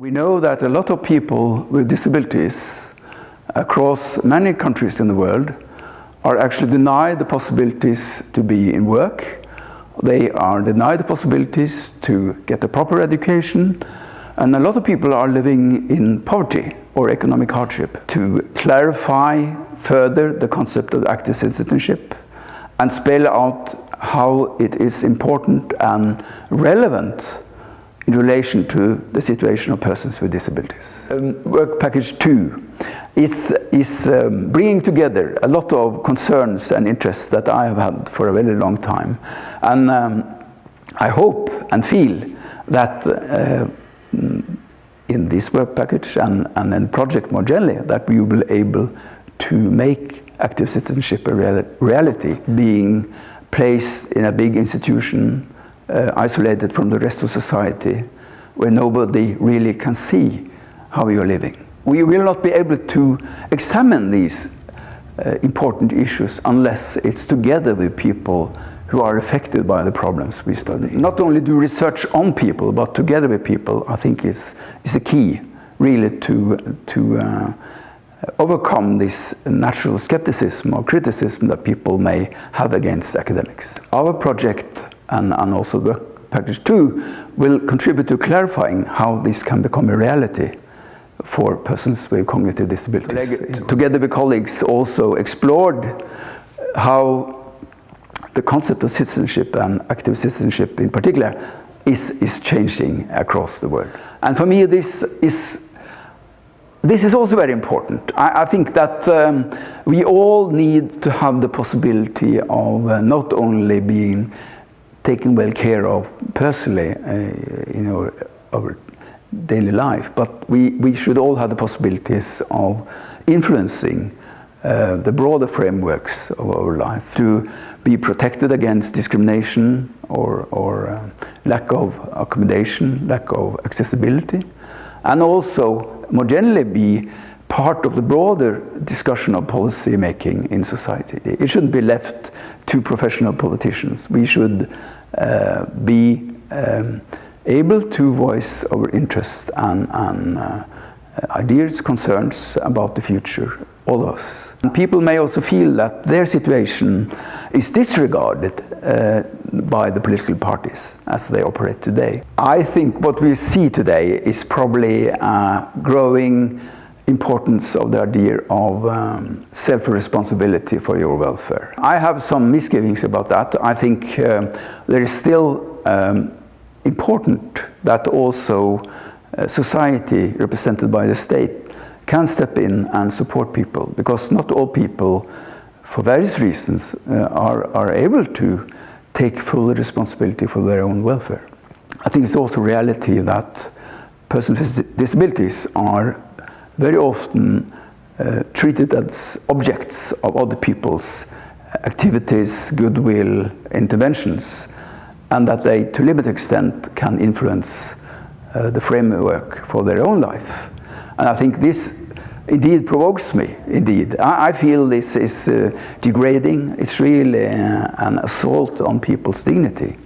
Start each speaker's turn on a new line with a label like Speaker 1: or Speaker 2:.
Speaker 1: We know that a lot of people with disabilities across many countries in the world are actually denied the possibilities to be in work. They are denied the possibilities to get a proper education and a lot of people are living in poverty or economic hardship. To clarify further the concept of active citizenship and spell out how it is important and relevant in relation to the situation of persons with disabilities. Um, work package two is, is um, bringing together a lot of concerns and interests that I have had for a very long time. And um, I hope and feel that uh, in this work package and, and then project more generally that we will be able to make active citizenship a real, reality, being placed in a big institution, uh, isolated from the rest of society, where nobody really can see how you are living. We will not be able to examine these uh, important issues unless it's together with people who are affected by the problems we study. Not only do research on people, but together with people, I think is, is the key really to, to uh, overcome this natural skepticism or criticism that people may have against academics. Our project and, and also the package two will contribute to clarifying how this can become a reality for persons with cognitive disabilities. Together with colleagues also explored how the concept of citizenship and active citizenship in particular is, is changing across the world. And for me this is this is also very important. I, I think that um, we all need to have the possibility of uh, not only being taken well care of personally uh, in our, our daily life, but we, we should all have the possibilities of influencing uh, the broader frameworks of our life to be protected against discrimination or, or uh, lack of accommodation, lack of accessibility, and also more generally be part of the broader discussion of policy making in society. It shouldn't be left to professional politicians. We should uh, be um, able to voice our interests and, and uh, ideas, concerns about the future all of us. And people may also feel that their situation is disregarded uh, by the political parties as they operate today. I think what we see today is probably a growing importance of the idea of um, self-responsibility for your welfare. I have some misgivings about that. I think uh, there is still um, important that also uh, society represented by the state can step in and support people because not all people for various reasons uh, are, are able to take full responsibility for their own welfare. I think it's also reality that persons with disabilities are very often uh, treated as objects of other people's activities, goodwill, interventions, and that they, to a limited extent, can influence uh, the framework for their own life. And I think this indeed provokes me, indeed. I, I feel this is uh, degrading. It's really uh, an assault on people's dignity.